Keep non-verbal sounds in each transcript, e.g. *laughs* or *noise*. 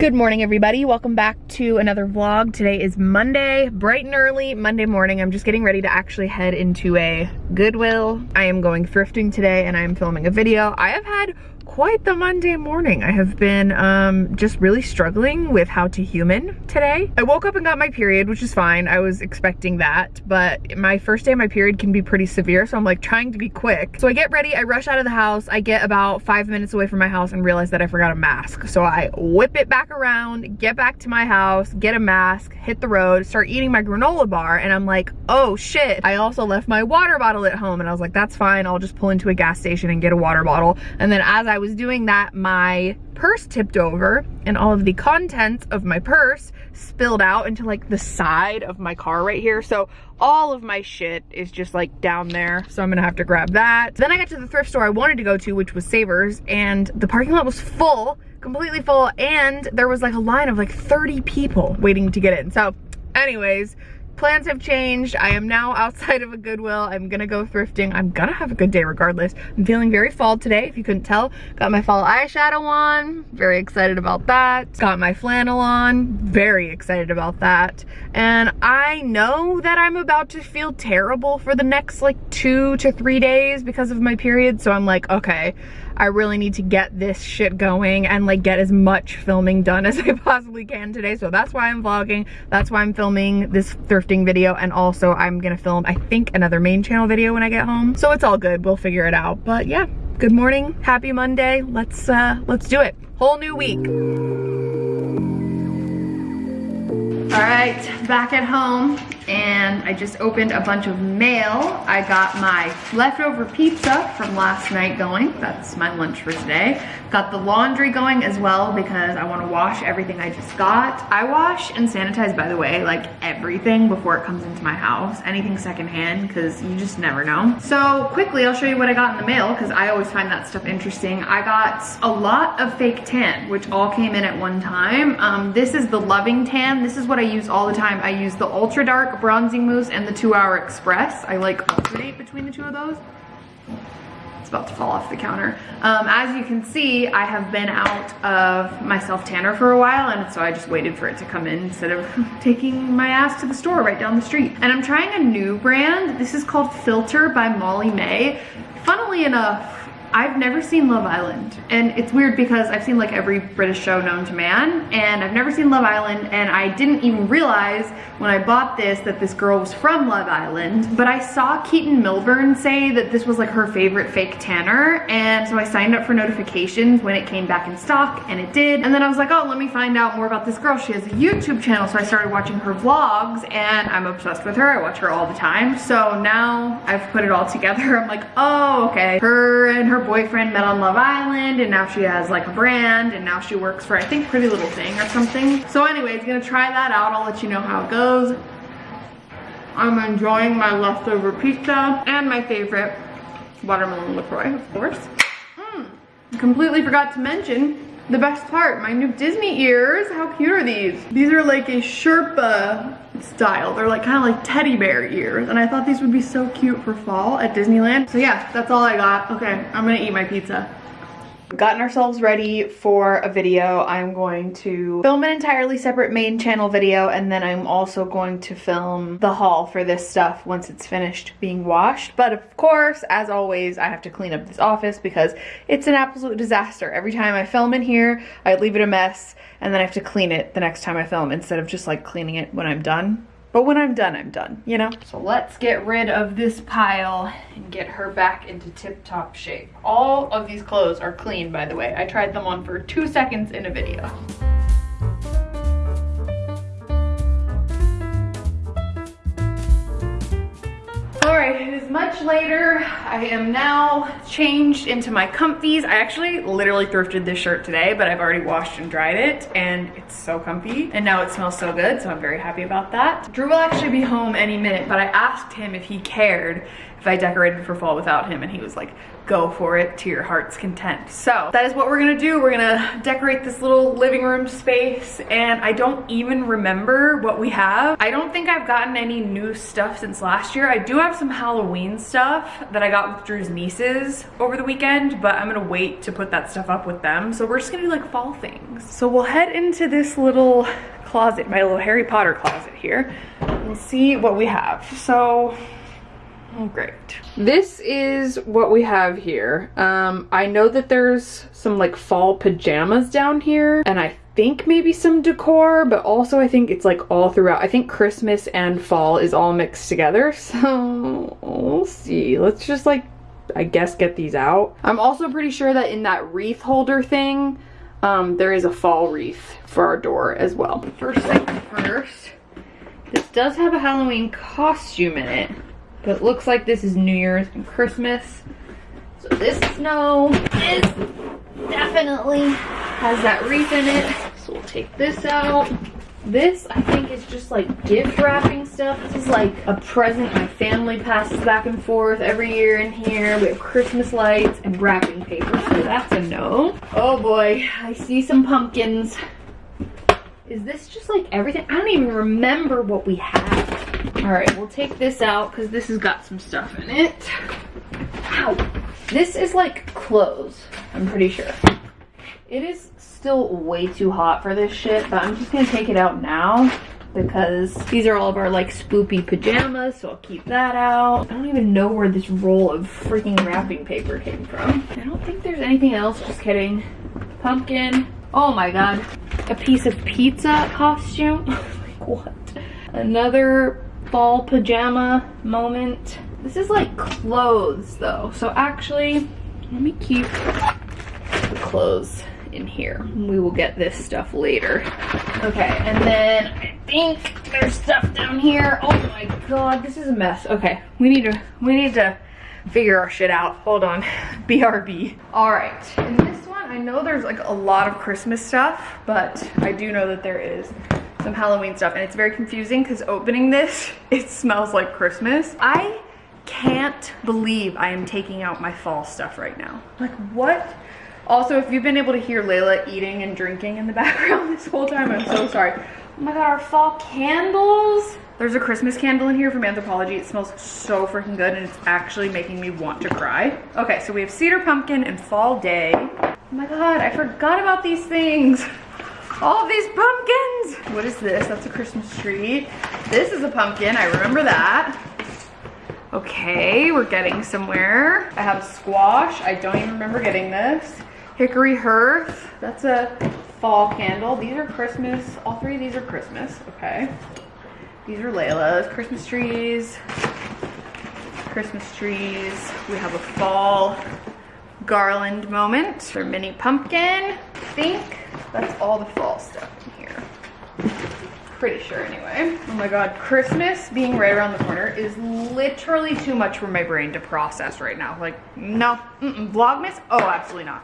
Good morning, everybody. Welcome back to another vlog. Today is Monday, bright and early Monday morning. I'm just getting ready to actually head into a Goodwill. I am going thrifting today and I am filming a video. I have had quite the Monday morning. I have been um, just really struggling with how to human today. I woke up and got my period, which is fine. I was expecting that, but my first day of my period can be pretty severe, so I'm like trying to be quick. So I get ready, I rush out of the house, I get about five minutes away from my house and realize that I forgot a mask. So I whip it back around, get back to my house, get a mask, hit the road, start eating my granola bar, and I'm like, oh shit. I also left my water bottle at home, and I was like, that's fine, I'll just pull into a gas station and get a water bottle. And then as I was doing that, my purse tipped over and all of the contents of my purse spilled out into like the side of my car right here. So all of my shit is just like down there. So I'm gonna have to grab that. Then I got to the thrift store I wanted to go to, which was Savers, and the parking lot was full, completely full, and there was like a line of like 30 people waiting to get in. So anyways, plans have changed. I am now outside of a Goodwill. I'm gonna go thrifting. I'm gonna have a good day regardless. I'm feeling very fall today, if you couldn't tell. Got my fall eyeshadow on, very excited about that. Got my flannel on, very excited about that. And I know that I'm about to feel terrible for the next like two to three days because of my period. So I'm like, okay, I really need to get this shit going and like get as much filming done as *laughs* I possibly can today. So that's why I'm vlogging. That's why I'm filming this thrifting video. And also I'm gonna film, I think, another main channel video when I get home. So it's all good. We'll figure it out. But yeah, good morning. Happy Monday. Let's, uh, let's do it. Whole new week. All right, back at home and I just opened a bunch of mail. I got my leftover pizza from last night going. That's my lunch for today. Got the laundry going as well because I wanna wash everything I just got. I wash and sanitize, by the way, like everything before it comes into my house. Anything secondhand, because you just never know. So quickly, I'll show you what I got in the mail because I always find that stuff interesting. I got a lot of fake tan, which all came in at one time. Um, this is the Loving Tan. This is what I use all the time. I use the Ultra Dark Bronzing Mousse and the Two Hour Express. I like alternate between the two of those It's about to fall off the counter. Um, as you can see, I have been out of my self tanner for a while and so I just waited for it to come in instead of *laughs* taking my ass to the store right down the street. And I'm trying a new brand. This is called Filter by Molly-Mae. Funnily enough, I've never seen Love Island and it's weird because I've seen like every British show known to man and I've never seen Love Island and I didn't even realize when I bought this that this girl was from Love Island but I saw Keaton Milburn say that this was like her favorite fake tanner and so I signed up for notifications when it came back in stock and it did and then I was like oh let me find out more about this girl. She has a YouTube channel. So I started watching her vlogs and I'm obsessed with her. I watch her all the time. So now I've put it all together. *laughs* I'm like oh okay. Her and her boyfriend met on Love Island and now she has like a brand and now she works for I think Pretty Little Thing or something. So anyways, gonna try that out. I'll let you know how it goes. I'm enjoying my leftover pizza and my favorite watermelon LaCroix, of course. Mm. Completely forgot to mention the best part, my new Disney ears. How cute are these? These are like a Sherpa style. They're like kind of like teddy bear ears. And I thought these would be so cute for fall at Disneyland. So yeah, that's all I got. Okay, I'm gonna eat my pizza gotten ourselves ready for a video. I'm going to film an entirely separate main channel video and then I'm also going to film the haul for this stuff once it's finished being washed. But of course, as always, I have to clean up this office because it's an absolute disaster. Every time I film in here, I leave it a mess and then I have to clean it the next time I film instead of just like cleaning it when I'm done. But when I'm done, I'm done, you know? So let's get rid of this pile and get her back into tip-top shape. All of these clothes are clean, by the way. I tried them on for two seconds in a video. Much later. I am now changed into my comfies. I actually literally thrifted this shirt today, but I've already washed and dried it and it's so comfy. And now it smells so good, so I'm very happy about that. Drew will actually be home any minute, but I asked him if he cared if I decorated for fall without him and he was like, go for it to your heart's content. So that is what we're gonna do. We're gonna decorate this little living room space and I don't even remember what we have. I don't think I've gotten any new stuff since last year. I do have some Halloween stuff that I got with Drew's nieces over the weekend, but I'm gonna wait to put that stuff up with them. So we're just gonna do like fall things. So we'll head into this little closet, my little Harry Potter closet here, and see what we have. So Oh, great. This is what we have here. Um, I know that there's some like fall pajamas down here and I think maybe some decor, but also I think it's like all throughout. I think Christmas and fall is all mixed together. *laughs* So we'll see. Let's just like, I guess get these out. I'm also pretty sure that in that wreath holder thing, um, there is a fall wreath for our door as well. First thing first, this does have a Halloween costume in it. But it looks like this is New Year's and Christmas. So this snow is definitely has that wreath in it. So we'll take this out. This, I think, is just like gift wrapping stuff. This is like a present my family passes back and forth every year in here. We have Christmas lights and wrapping paper, so that's a no. Oh boy, I see some pumpkins. Is this just like everything? I don't even remember what we have. All right, we'll take this out because this has got some stuff in it. Ow. This is like clothes, I'm pretty sure. It is still way too hot for this shit, but I'm just gonna take it out now because these are all of our like spoopy pajamas, so I'll keep that out. I don't even know where this roll of freaking wrapping paper came from. I don't think there's anything else, just kidding. Pumpkin, Oh my god. A piece of pizza costume. *laughs* like what? Another fall pajama moment. This is like clothes though. So actually, let me keep the clothes in here. We will get this stuff later. Okay, and then I think there's stuff down here. Oh my god, this is a mess. Okay, we need to we need to figure our shit out. Hold on. *laughs* BRB. All right, in this one I know there's like a lot of Christmas stuff, but I do know that there is some Halloween stuff and it's very confusing because opening this, *laughs* it smells like Christmas. I can't believe I am taking out my fall stuff right now. Like what? Also, if you've been able to hear Layla eating and drinking in the *laughs* background this whole time, I'm so sorry. Oh my god, our fall candles. There's a Christmas candle in here from Anthropologie. It smells so freaking good and it's actually making me want to cry. Okay, so we have cedar pumpkin and fall day. Oh my god, I forgot about these things. *laughs* All these pumpkins. What is this? That's a Christmas tree. This is a pumpkin, I remember that. Okay, we're getting somewhere. I have squash. I don't even remember getting this. Hickory hearth. That's a fall candle. These are Christmas. All three of these are Christmas. Okay. These are Layla's. Christmas trees. Christmas trees. We have a fall garland moment for mini pumpkin. I think that's all the fall stuff in here. Pretty sure anyway. Oh my god, Christmas being right around the corner is literally too much for my brain to process right now. Like, no, mm -mm. Vlogmas? Oh, absolutely not.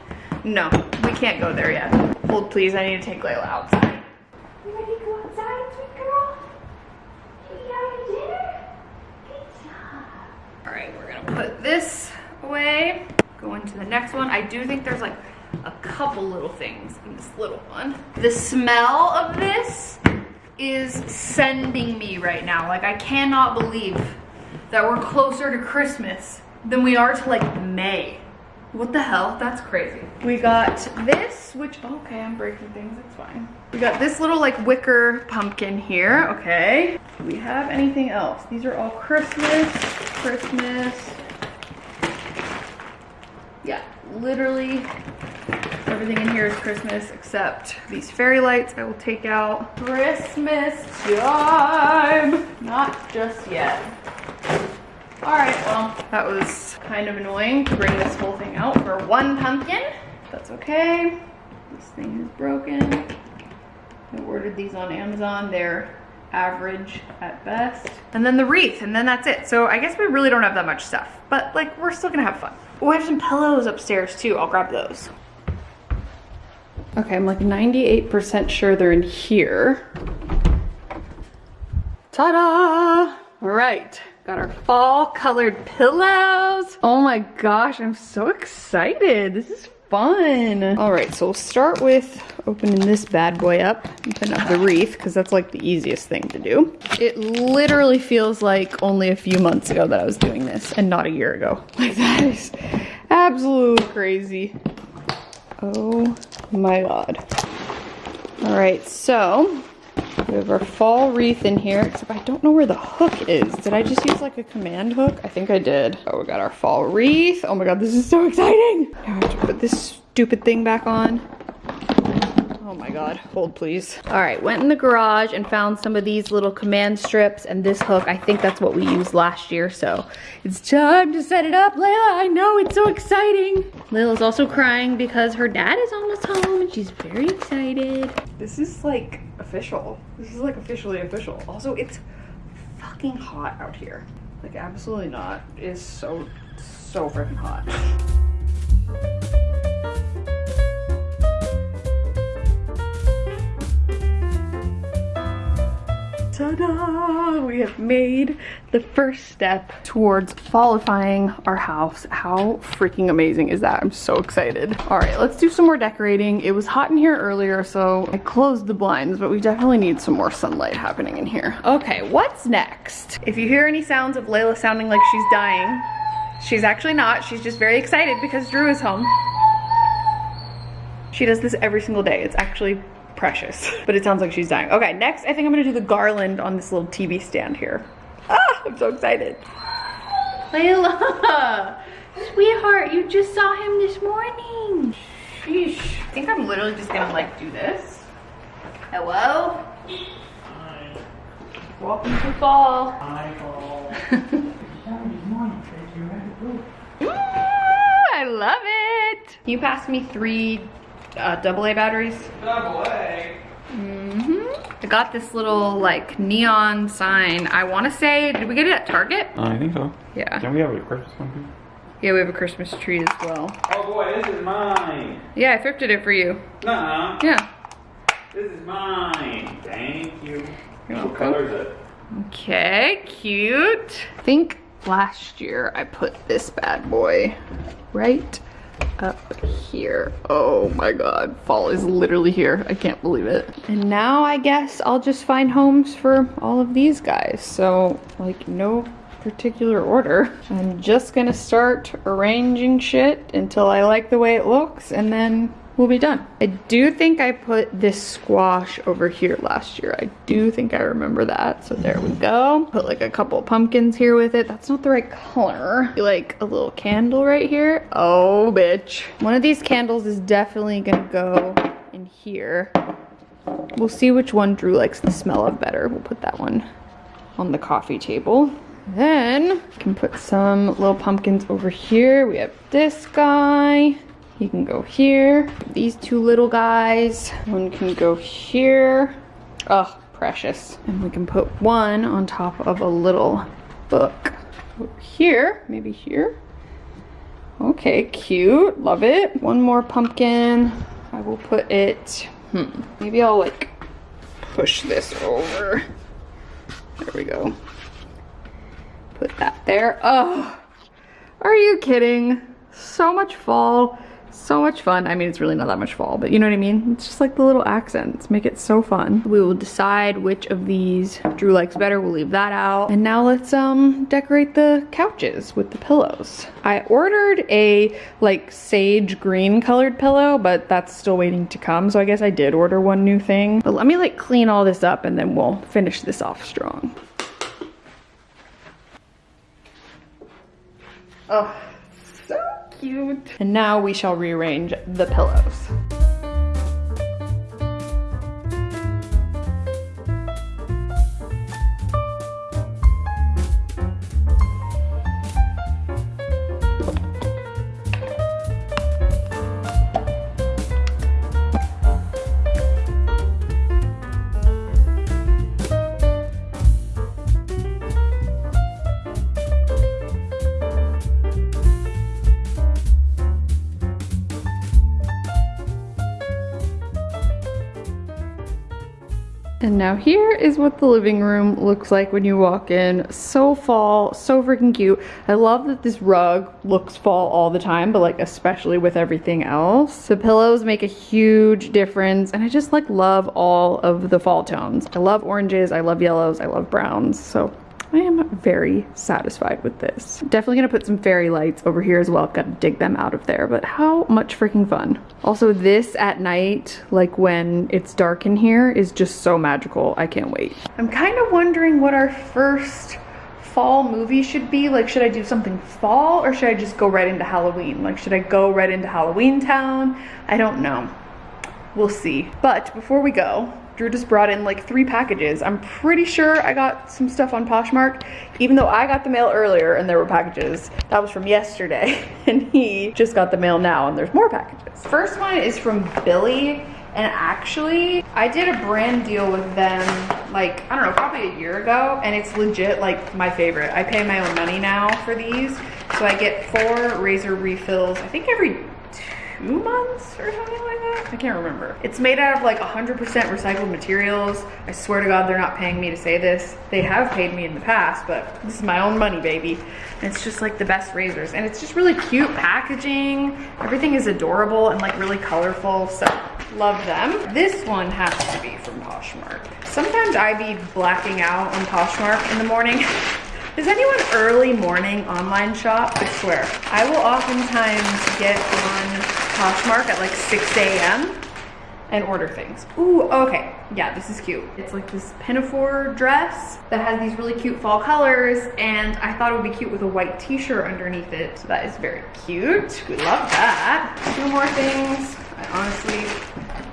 *laughs* no, we can't go there yet. Hold please, I need to take Layla outside. You ready to go outside, sweet girl? You dinner? Good job. All right, we're gonna put this away go into the next one. I do think there's like a couple little things in this little one. The smell of this is sending me right now. Like I cannot believe that we're closer to Christmas than we are to like May. What the hell? That's crazy. We got this, which, okay, I'm breaking things, it's fine. We got this little like wicker pumpkin here, okay. Do we have anything else? These are all Christmas, Christmas, yeah, literally everything in here is Christmas except these fairy lights I will take out. Christmas time! Not just yet. All right, well, that was kind of annoying to bring this whole thing out for one pumpkin. That's okay. This thing is broken. I ordered these on Amazon. They're average at best. And then the wreath, and then that's it. So I guess we really don't have that much stuff, but like we're still gonna have fun. Oh, I have some pillows upstairs too. I'll grab those. Okay, I'm like 98% sure they're in here. Ta-da! All right, got our fall colored pillows. Oh my gosh, I'm so excited. This is fun. All right, so we'll start with opening this bad boy up and putting up the wreath because that's like the easiest thing to do. It literally feels like only a few months ago that I was doing this and not a year ago. *laughs* Like that is absolutely crazy. Oh my God. All right, so we have our fall wreath in here, except I don't know where the hook is. Did I just use like a command hook? I think I did. Oh, we got our fall wreath. Oh my god, this is so *laughs* exciting. Now I have to put this stupid thing back on. Oh my god, hold please. All right, went in the garage and found some of these little command strips and this hook. I think that's what we used last year, so it's time to set it up. Layla, I know, it's so exciting. Layla's also crying because her dad is almost home and she's very excited. This is like official. This is like officially official. Also, it's fucking hot out here. Like absolutely not. It is so, so freaking hot. Ta-da! We have made the first step towards fallifying our house. How freaking amazing is that? I'm so excited. All right, let's do some more decorating. It was hot in here earlier, so I closed the blinds, but we definitely need some more sunlight happening in here. Okay, what's next? If you hear any sounds of Layla sounding like she's dying, she's actually not. She's just very excited because Drew is home. She does this every single day. It's actually precious. *laughs* But it sounds like she's dying. Okay, next I think I'm gonna do the garland on this little TV stand here. *laughs* Ah, I'm so excited. Layla, *laughs* sweetheart, you just saw him this morning. Sheesh. I think I'm literally just gonna like do this. Hello? Hi. Welcome to fall. Hi, Paul. Ooh, I love it. Can you pass me three uh, AA batteries? Double A. Mm -hmm. I got this little like neon sign. I want to say, did we get it at Target? I think so. Yeah. Don't we have a Christmas one too? Yeah, we have a Christmas tree as well. Oh boy, this is mine. Yeah, I thrifted it for you. Nuh-uh. Yeah. This is mine. Thank you. You're what welcome. color is it? Okay, cute. I think last year I put this bad boy right up here. Oh my god, fall is literally here. I can't believe it. And now I guess I'll just find homes for all of these guys. So like no particular order. I'm just gonna start arranging shit until I like the way it looks and then we'll be done. I do think I put this squash over here last year. I do think I remember that. So there we go. Put like a couple pumpkins here with it. That's not the right color. Like a little candle right here. Oh, bitch. One of these candles is definitely gonna go in here. We'll see which one Drew likes the smell of better. We'll put that one on the coffee table. Then we can put some little pumpkins over here. We have this guy. He can go here. These two little guys. One can go here. Oh, precious. And we can put one on top of a little book. Here, maybe here. Okay, cute. Love it. One more pumpkin. I will put it, hmm, maybe I'll like push this over. There we go. Put that there. Oh, are you kidding? So much fall, so much fun. I mean, it's really not that much fall, but you know what I mean? It's just like the little accents make it so fun. We will decide which of these Drew likes better. We'll leave that out. And now let's um decorate the couches with the pillows. I ordered a like sage green colored pillow, but that's still waiting to come. So I guess I did order one new thing. But let me like clean all this up and then we'll finish this off strong. Oh, cute. And now we shall rearrange the pillows. Now here is what the living room looks like when you walk in. So fall, so freaking cute. I love that this rug looks fall all the time, but like especially with everything else. The pillows make a huge difference and I just like love all of the fall tones. I love oranges, I love yellows, I love browns. So I am very satisfied with this. Definitely gonna put some fairy lights over here as well. I've Gotta dig them out of there, but how much freaking fun. Also this at night, like when it's dark in here, is just so magical. I can't wait. I'm kind of wondering what our first fall movie should be. Like, should I do something fall or should I just go right into Halloween? Like, should I go right into Halloween Town? I don't know. We'll see. But before we go, Drew just brought in like three packages. I'm pretty sure I got some stuff on Poshmark, even though I got the mail earlier and there were packages. That was from yesterday, *laughs* and he just got the mail now and there's more packages. First one is from Billie, and actually, I did a brand deal with them like, I don't know, probably a year ago, and it's legit like my favorite. I pay my own money now for these, so I get four razor refills, I think every two months or something like that. I can't remember. It's made out of like 100% recycled materials. I swear to God, they're not paying me to say this. They have paid me in the past, but this is my own money, baby. And it's just like the best razors. And it's just really cute packaging. Everything is adorable and like really colorful. So love them. This one has to be from Poshmark. Sometimes I be blacking out on Poshmark in the morning. *laughs* Does anyone early morning online shop? I swear. I will oftentimes get on Poshmark at like 6 a.m. and order things. Ooh, okay. Yeah, this is cute. It's like this pinafore dress that has these really cute fall colors and I thought it would be cute with a white t-shirt underneath it. So that is very cute. We love that. Two more things. I honestly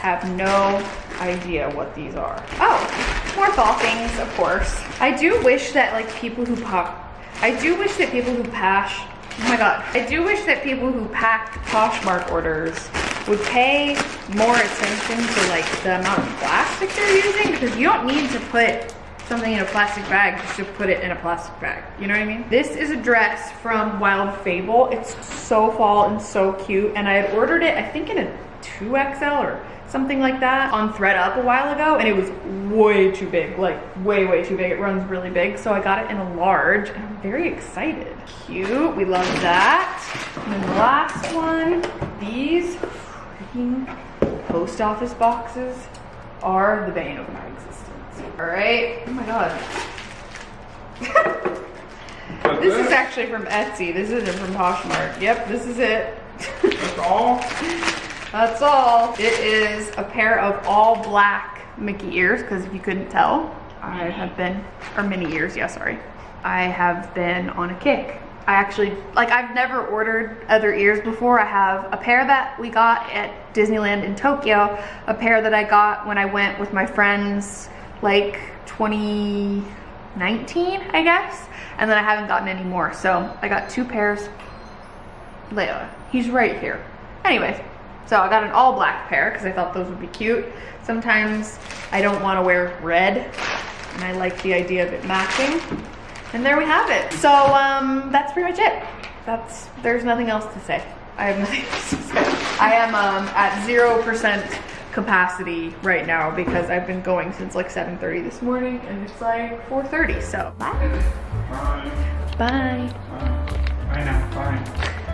have no idea what these are. Oh, more fall things, of course. I do wish that like people who pop, I do wish that people who pass Oh my god. I do wish that people who packed Poshmark orders would pay more attention to like the amount of plastic they're using because you don't need to put something in a plastic bag just to put it in a plastic bag. You know what I mean? This is a dress from Wild Fable. It's so fall and so cute. And I had ordered it, I think in a 2XL or something like that on ThredUp a while ago and it was way too big like way way too big. It runs really big so i got it in a large and i'm very excited. Cute. We love that. And then the last one these freaking post office boxes are the bane of my existence. All right. Oh my god. *laughs* This is actually from etsy. This isn't from poshmark. Yep this is it. That's all? *laughs* That's all. It is a pair of all black Mickey ears, because if you couldn't tell, I have been, or Minnie ears, yeah, sorry. I have been on a kick. I actually, like I've never ordered other ears before. I have a pair that we got at Disneyland in Tokyo, a pair that I got when I went with my friends like 2019, I guess. And then I haven't gotten any more. So I got two pairs. Leia, he's right here. Anyways, so I got an all black pair because I thought those would be cute. Sometimes I don't want to wear red and I like the idea of it matching. And there we have it. So um, that's pretty much it. That's, there's nothing else to say. I have *laughs* nothing else to say. I am um, at 0% capacity right now because I've been going since like 7.30 this morning and it's like 4.30, so bye. Bye. Bye. Bye. Bye now. Bye.